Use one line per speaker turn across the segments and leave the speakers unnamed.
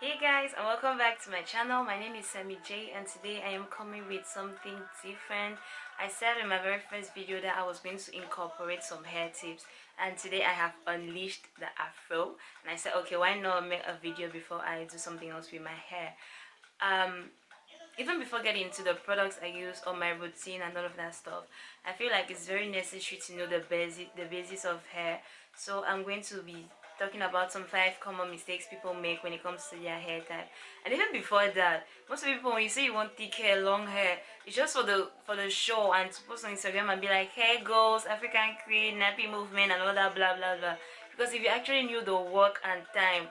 hey guys and welcome back to my channel. My name is Sammy J and today I am coming with something different. I said in my very first video that I was going to incorporate some hair tips and today I have unleashed the afro. And I said okay why not make a video before I do something else with my hair? Um even before getting into the products I use on my routine and all of that stuff I feel like it's very necessary to know the basic the basis of hair. So I'm going to be talking about some five common mistakes people make when it comes to their hair type. And even before that most people when you say you want thick hair long hair it's just for the for the show and to post on instagram and be like hair goals african cream nappy movement and all that blah blah blah. Because if you actually knew the work and time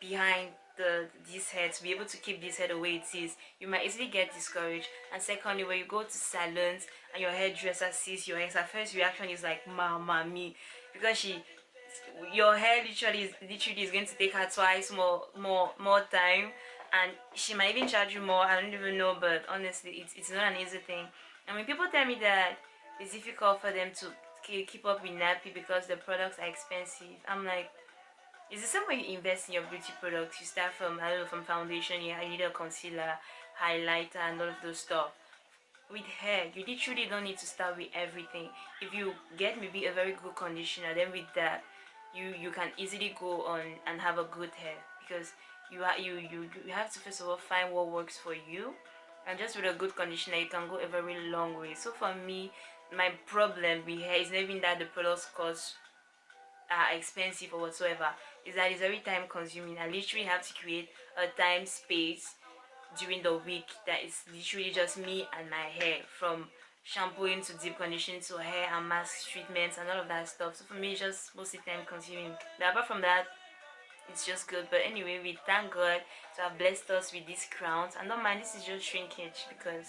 behind the this hair to be able to keep this hair the way it is you might easily get discouraged. And secondly when you go to salons and your hairdresser sees your hair her first reaction is like mama me because she your hair literally is literally is going to take her twice more more more time. And she might even charge you more. I don't even know but honestly it's, it's not an easy thing. And when people tell me that it's difficult for them to keep up with nappy because the products are expensive i'm like it's the same way you invest in your beauty products. You start from i don't know from foundation you need a concealer highlighter and all of those stuff. With hair you literally don't need to start with everything. If you get maybe a very good conditioner then with that you you can easily go on and have a good hair because you are you you you have to first of all find what works for you and just with a good conditioner you can go a very long way. So for me my problem with hair is not even that the products cost are expensive or whatsoever. Is that it's very time consuming. I literally have to create a time space during the week that is literally just me and my hair from shampooing to deep conditioning to hair and mask treatments and all of that stuff. So for me it's just mostly time consuming. But apart from that it's just good. But anyway we thank god to have blessed us with these crowns. And don't mind this is just shrinkage because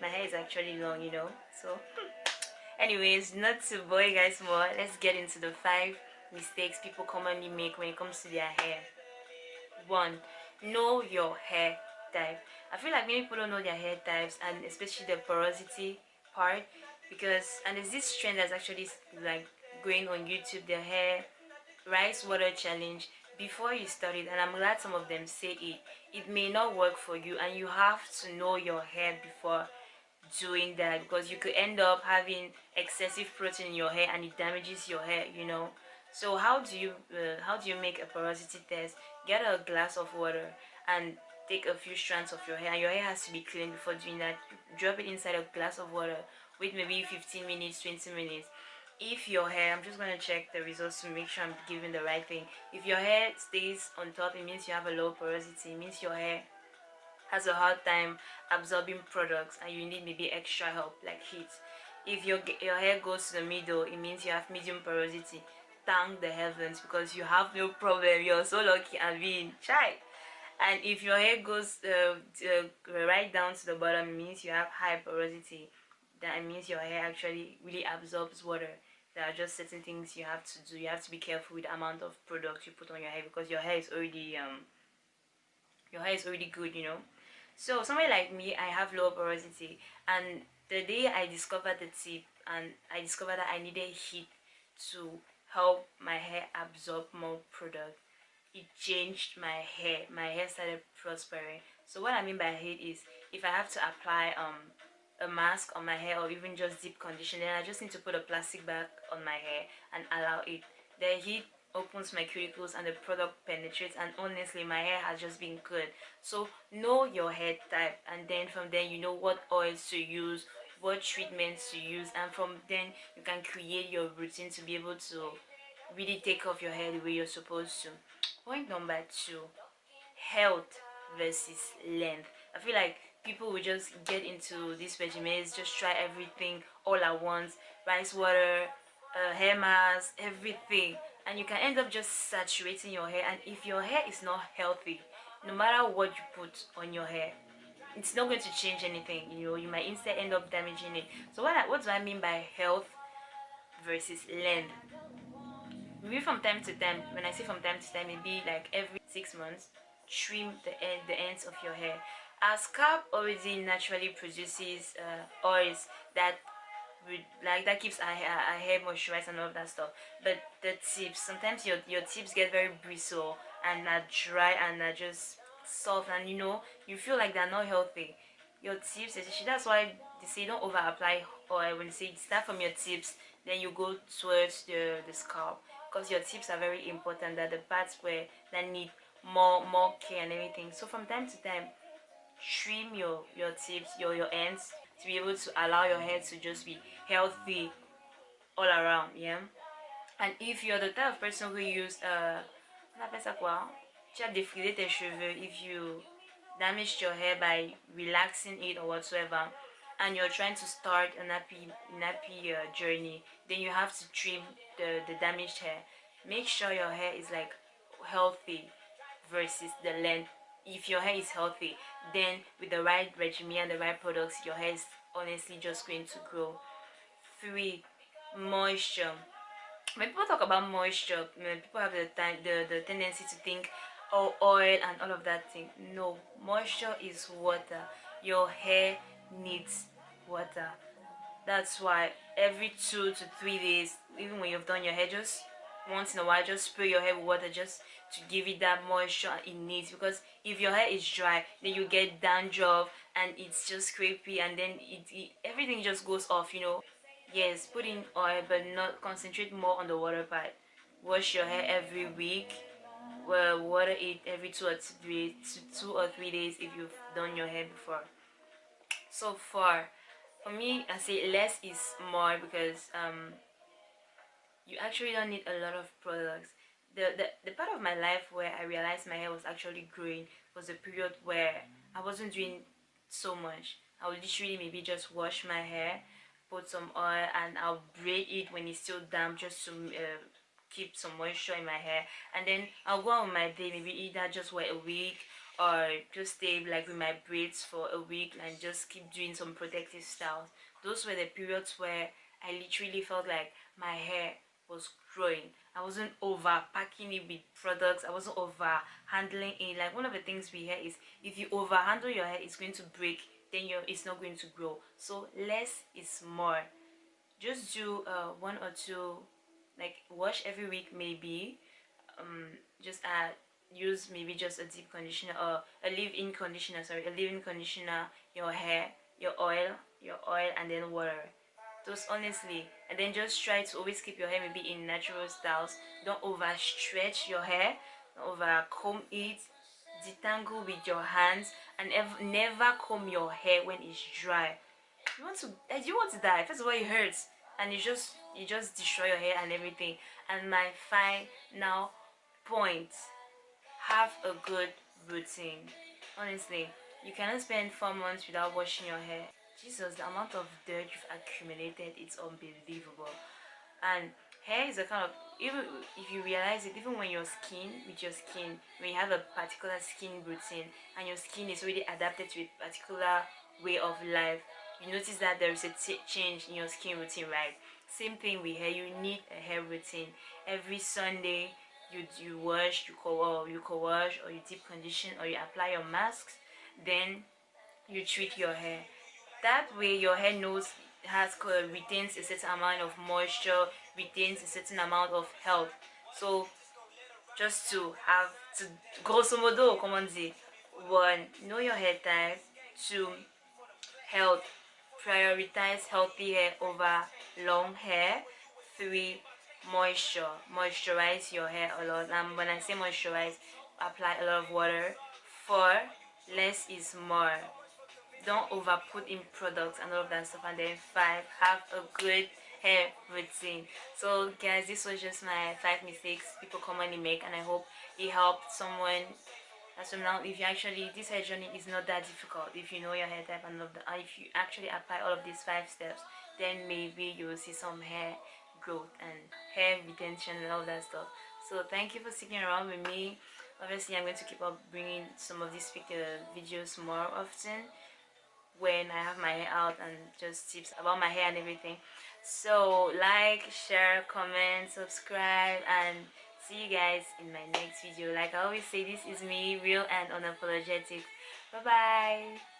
my hair is actually long you know? So anyways not to bore you guys more let's get into the five mistakes people commonly make when it comes to their hair. One know your hair type. I feel like many people don't know their hair types and especially the porosity part because and there's this trend that's actually like going on youtube the hair rice water challenge. Before you start it and i'm glad some of them say it it may not work for you and you have to know your hair before doing that because you could end up having excessive protein in your hair and it damages your hair you know? So how do you uh, how do you make a porosity test? Get a glass of water and take a few strands of your hair. Your hair has to be clean before doing that. Drop it inside a glass of water. Wait maybe 15 minutes 20 minutes. If your hair i'm just going to check the results to make sure i'm giving the right thing. If your hair stays on top it means you have a low porosity. It means your hair has a hard time absorbing products and you need maybe extra help like heat. If your your hair goes to the middle it means you have medium porosity. Thank the heavens because you have no problem. You're so lucky and being shy and if your hair goes uh, uh, right down to the bottom it means you have high porosity that means your hair actually really absorbs water. There are just certain things you have to do. You have to be careful with the amount of product you put on your hair because your hair is already um your hair is already good you know? So somebody like me i have low porosity. And the day i discovered the tip and i discovered that i needed heat to help my hair absorb more product it changed my hair my hair started prospering. So what i mean by heat is if i have to apply um a mask on my hair or even just deep conditioner i just need to put a plastic bag on my hair and allow it. The heat opens my cuticles and the product penetrates and honestly my hair has just been good. So know your hair type and then from then you know what oils to use what treatments to use and from then you can create your routine to be able to really take off your hair the way you're supposed to. Point number two health versus length. I feel like people will just get into these regimens just try everything all at once rice water uh, hair mask everything. And you can end up just saturating your hair. And if your hair is not healthy no matter what you put on your hair it's not going to change anything you know. You might instead end up damaging it. So what what do i mean by health versus length maybe from time to time when i say from time to time maybe like every six months trim the end the ends of your hair. Our scalp already naturally produces uh, oils that like that keeps our hair, our hair moisturized and all of that stuff. But the tips sometimes your your tips get very bristle and are dry and are just soft and you know you feel like they're not healthy. Your tips especially that's why they say don't over apply oil. When they say start from your tips then you go towards the the scalp because your tips are very important that the parts where that need more more care and everything. So from time to time trim your your tips your your ends to be able to allow your hair to just be healthy all around yeah? And if you're the type of person who use uh on appelle tes cheveux if you damaged your hair by relaxing it or whatsoever and you're trying to start a nappy nappy uh, journey then you have to trim the the damaged hair. Make sure your hair is like healthy versus the length. If your hair is healthy then with the right regimen and the right products your hair is honestly just going to grow three moisture. When people talk about moisture people have the the, the tendency to think oh oil and all of that thing. No moisture is water. Your hair needs water. That's why every two to three days even when you've done your hair just once in a while just spray your hair with water just to give it that moisture it needs. Because if your hair is dry then you get dandruff and it's just scrapey and then it, it everything just goes off you know. Yes put in oil but not concentrate more on the water part. Wash your hair every week. Well water it every two or three two or three days if you've done your hair before so far. For me i say less is more because um you actually don't need a lot of products. The, the the part of my life where i realized my hair was actually growing was a period where i wasn't doing so much. I would literally maybe just wash my hair put some oil and i'll braid it when it's still damp just to uh, keep some moisture in my hair. And then i'll go on my day maybe either just wait a week or just stay like with my braids for a week and just keep doing some protective styles. Those were the periods where i literally felt like my hair was growing. I wasn't over packing it with products. I wasn't over handling it. Like one of the things we hear is if you over handle your hair it's going to break then your it's not going to grow. So less is more. Just do uh, one or two like wash every week maybe. Um just add use maybe just a deep conditioner or a leave-in conditioner sorry a leave-in conditioner your hair your oil your oil and then water. Those honestly and then just try to always keep your hair maybe in natural styles. Don't over stretch your hair don't over comb it detangle with your hands and never comb your hair when it's dry. You want to eh, you want to die. First of all it hurts and you just you just destroy your hair and everything. And my final point have a good routine. Honestly you cannot spend four months without washing your hair. Jesus the amount of dirt you've accumulated it's unbelievable. And hair is a kind of even if you realize it even when your skin with your skin when you have a particular skin routine and your skin is really adapted to a particular way of life you notice that there is a change in your skin routine right? Same thing with hair you need a hair routine. Every sunday you you wash you co you co-wash or you deep condition or you apply your masks then you treat your hair. That way your hair knows has uh, retains a certain amount of moisture retains a certain amount of health. So just to have to grosso modo come on one know your hair type. Two health prioritize healthy hair over long hair. Three moisture moisturize your hair a lot. And when i say moisturize apply a lot of water. Four less is more. Don't over put in products and all of that stuff and then five have a good hair routine. So guys this was just my five mistakes people commonly make and i hope it helped someone as from now if you actually this hair journey is not that difficult if you know your hair type and, the, and if you actually apply all of these five steps then maybe you will see some hair growth and hair retention and all that stuff. So thank you for sticking around with me. Obviously i'm going to keep up bringing some of these videos more often when i have my hair out and just tips about my hair and everything. So like share comment subscribe and see you guys in my next video. Like i always say this is me real and unapologetic. Bye bye